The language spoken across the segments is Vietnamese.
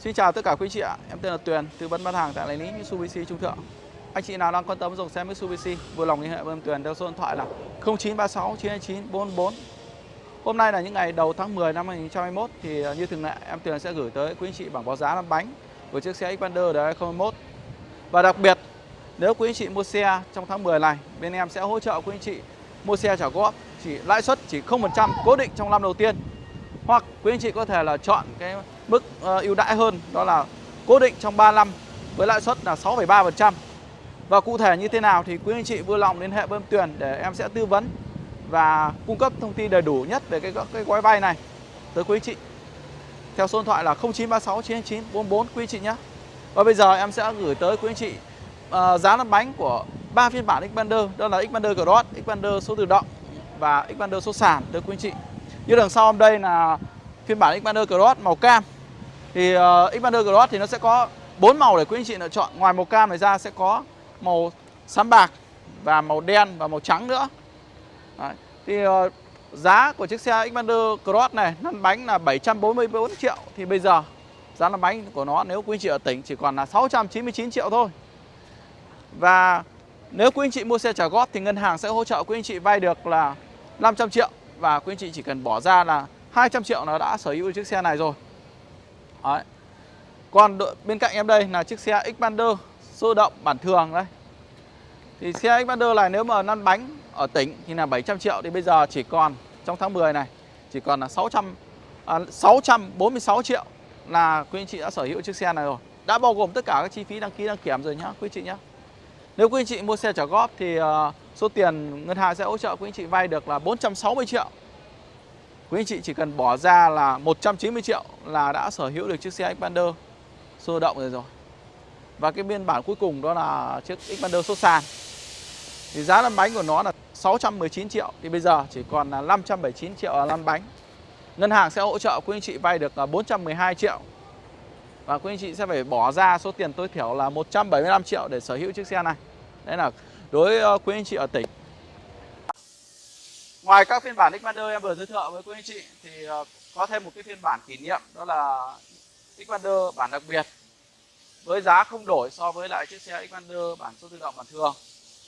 Xin chào tất cả quý chị ạ, em tên là Tuyền, tư vấn bán hàng tại đại lý Mitsubishi Trung Thượng. Anh chị nào đang quan tâm dòng xe Mitsubishi, vui lòng liên hệ với em Tuyền theo số điện thoại là 0936 929 444. Hôm nay là những ngày đầu tháng 10 năm 2021 thì à, như thường lệ em Tuyền sẽ gửi tới quý anh chị bảng báo giá lăn bánh của chiếc xe Xpander đời 2021. Và đặc biệt nếu quý anh chị mua xe trong tháng 10 này, bên em sẽ hỗ trợ quý anh chị mua xe trả góp chỉ lãi suất chỉ 0% cố định trong năm đầu tiên. Hoặc quý anh chị có thể là chọn cái mức ờ, ưu đãi hơn đó là cố định trong 3 năm với lãi suất là 6,3%. Và cụ thể như thế nào thì quý anh chị vui lòng liên hệ với em Tuyền để em sẽ tư vấn và cung cấp thông tin đầy đủ nhất về cái, cái gói vay này tới quý anh chị. Theo số điện thoại là 0936 999 44 quý anh chị nhé. Và bây giờ em sẽ gửi tới quý anh chị uh, giá lăn bánh của ba phiên bản Xpander đó là Xpander Cross, Xpander số tự động và Xpander số sàn tới quý anh chị. Như đằng sau em đây là phiên bản Xpander Cross màu cam. Thì ờ, uh, Xpander Cross thì nó sẽ có bốn màu để quý anh chị lựa chọn. Ngoài màu cam này ra sẽ có màu xám bạc và màu đen và màu trắng nữa. Đấy. Thì uh, giá của chiếc xe Xpander Cross này lăn bánh là 744 triệu thì bây giờ giá lăn bánh của nó nếu quý anh chị ở tỉnh chỉ còn là 699 triệu thôi. Và nếu quý anh chị mua xe trả góp thì ngân hàng sẽ hỗ trợ quý anh chị vay được là 500 triệu và quý anh chị chỉ cần bỏ ra là 200 triệu nó đã sở hữu chiếc xe này rồi. Đấy. Còn bên cạnh em đây là chiếc xe Xpander sơ động bản thường đây. Thì xe Xpander này nếu mà lăn bánh ở tỉnh thì là 700 triệu thì bây giờ chỉ còn trong tháng 10 này chỉ còn là 600 à, 646 triệu là quý anh chị đã sở hữu chiếc xe này rồi. Đã bao gồm tất cả các chi phí đăng ký đăng kiểm rồi nhá quý anh chị nhá. Nếu quý anh chị mua xe trả góp thì ờ, số tiền ngân hàng sẽ hỗ trợ quý anh chị vay được là 460 triệu. Quý anh chị chỉ cần bỏ ra là 190 triệu là đã sở hữu được chiếc xe Xpander sơ động rồi rồi. Và cái biên bản cuối cùng đó là chiếc Xpander số sàn. Thì giá lăn bánh của nó là 619 triệu, thì bây giờ chỉ còn là 579 triệu là lăn bánh. Ngân hàng sẽ hỗ trợ quý anh chị vay được là 412 triệu. Và quý anh chị sẽ phải bỏ ra số tiền tối thiểu là 175 triệu để sở hữu chiếc xe này. Đấy là đối với quý anh chị ở tỉnh. Ngoài các phiên bản Xpander em vừa giới thiệu với quý anh chị thì ờ, có thêm một cái phiên bản kỷ niệm đó là Xpander bản đặc biệt với giá không đổi so với lại chiếc xe Xpander bản số tự động bản thường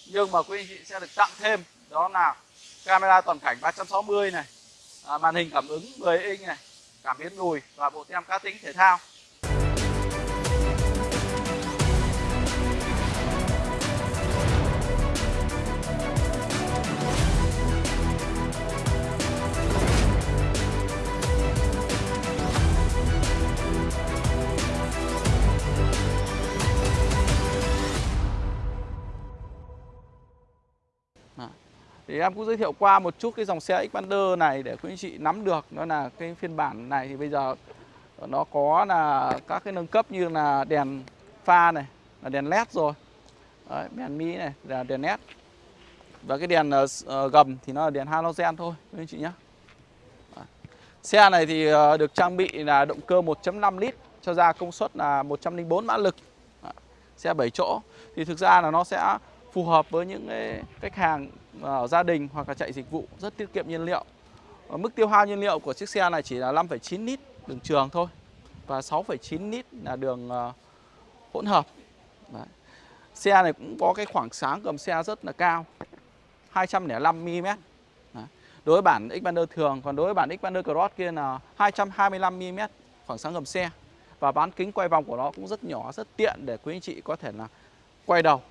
nhưng mà quý anh chị sẽ được tặng thêm đó là camera toàn cảnh 360 này à, màn hình cảm ứng 10 inch này cảm biến lùi và bộ tem cá tính thể thao thì em cũng giới thiệu qua một chút cái dòng xe Xpander này để quý anh chị nắm được. Đó là cái phiên bản này thì bây giờ nó có là các cái nâng cấp như là đèn pha này là đèn led rồi. Đấy, đèn mi này là đèn led. Và cái đèn uh, gầm thì nó là đèn halogen thôi quý anh chị nhé xe này thì uh, được trang bị là động cơ 1.5 lít cho ra công suất là 104 mã lực. Đấy, xe 7 chỗ. Thì thực ra là nó sẽ phù hợp với những cái khách hàng à, ở gia đình hoặc là chạy dịch vụ rất tiết kiệm nhiên liệu. Mức tiêu hao nhiên liệu của chiếc xe này chỉ là 5,9 lít đường trường thôi và 6,9 lít là đường à, hỗn hợp. Đấy. Xe này cũng có cái khoảng sáng cầm xe rất là cao 205 mm. Đấy. Đối với bản Xpander thường còn đối với bản Xpander Cross kia là 225 mm khoảng sáng gầm xe. Và bán kính quay vòng của nó cũng rất nhỏ, rất tiện để quý anh chị có thể là quay đầu.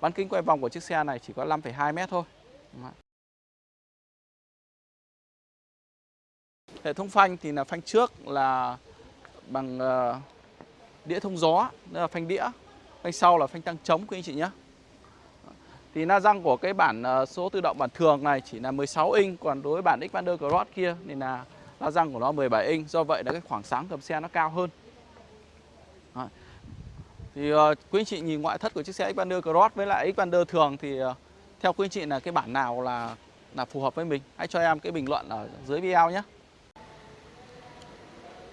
Bán kính quay vòng của chiếc xe này chỉ có 5,2 mét thôi. Hệ thống phanh thì là phanh trước là bằng ờ, đĩa thông gió, nên là phanh đĩa. Phanh sau là phanh tăng trống quý anh chị nhé. Thì na răng của cái bản ờ, số tự động bản thường này chỉ là 16 inch, còn đối với bản Xpander Cross kia thì là la răng của nó 17 inch, do vậy là cái khoảng sáng cầm xe nó cao hơn. Đấy. Thì uh, quý anh chị nhìn ngoại thất của chiếc xe Xpander Cross với lại Xpander thường thì uh, theo quý anh chị là cái bản nào là là phù hợp với mình? Hãy cho em cái bình luận ở dưới video nhé.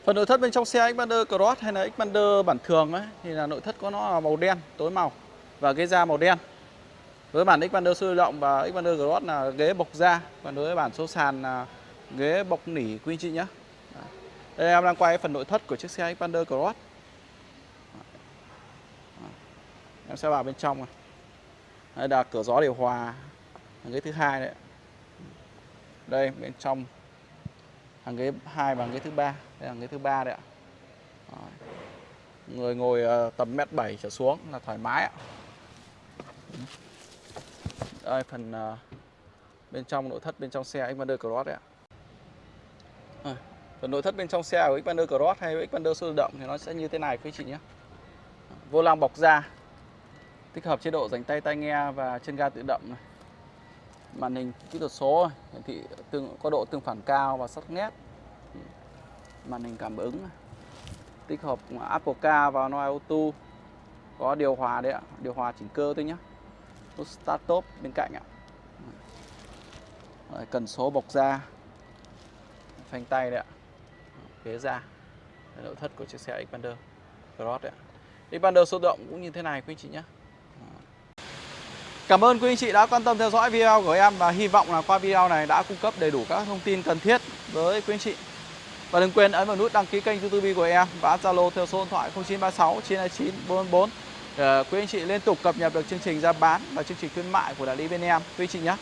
Phần nội thất bên trong xe Xpander Cross hay là Xpander bản thường ấy thì là nội thất có nó là màu đen tối màu và ghế da màu đen. Với bản Xpander sôi động và Xpander Cross là ghế bọc da. Còn đối với bản số sàn là ghế bọc nỉ quý anh chị nhé. Đây em đang quay phần nội thất của chiếc xe Xpander Cross. Em sẽ vào bên trong này đây là cửa gió điều hòa. Hàng ghế thứ hai đấy. Đây, bên trong. Hàng ghế hai và hàng ghế thứ ba. Đây là hàng ghế thứ ba đấy ạ. Rồi. người ngồi ờ, tầm mét bảy trở xuống là thoải mái ạ. Đây, phần ờ, bên trong nội thất bên trong xe Xpander Cross đấy ạ. Ờ, phần nội thất bên trong xe của Xpander Cross hay Xpander số tự động thì nó sẽ như thế này, quý chị nhé. Vô lăng bọc da tích hợp chế độ dành tay tai nghe và chân ga tự động này. màn hình kỹ thuật số hiển thị tương có độ tương phản cao và sắc nét. Màn hình cảm ứng này. tích hợp Apple Car và Android Auto. Có điều hòa đấy ạ điều hòa chỉnh cơ thôi nhé nút start top bên cạnh ạ. Rồi, cần số bọc da. Phanh tay đấy ạ. Ghế da. Nội thất của chiếc xe Xpander Cross đấy ạ. Xpander số động cũng như thế này quý anh chị nhé Cảm ơn quý anh chị đã quan tâm theo dõi video của em và hy vọng là qua video này đã cung cấp đầy đủ các thông tin cần thiết với quý anh chị. Và đừng quên ấn vào nút đăng ký kênh YouTube của em và Zalo theo số điện thoại 0936 929 444 để quý anh chị liên tục cập nhật được chương trình ra bán và chương trình khuyến mại của đại lý bên em quý anh chị nhé.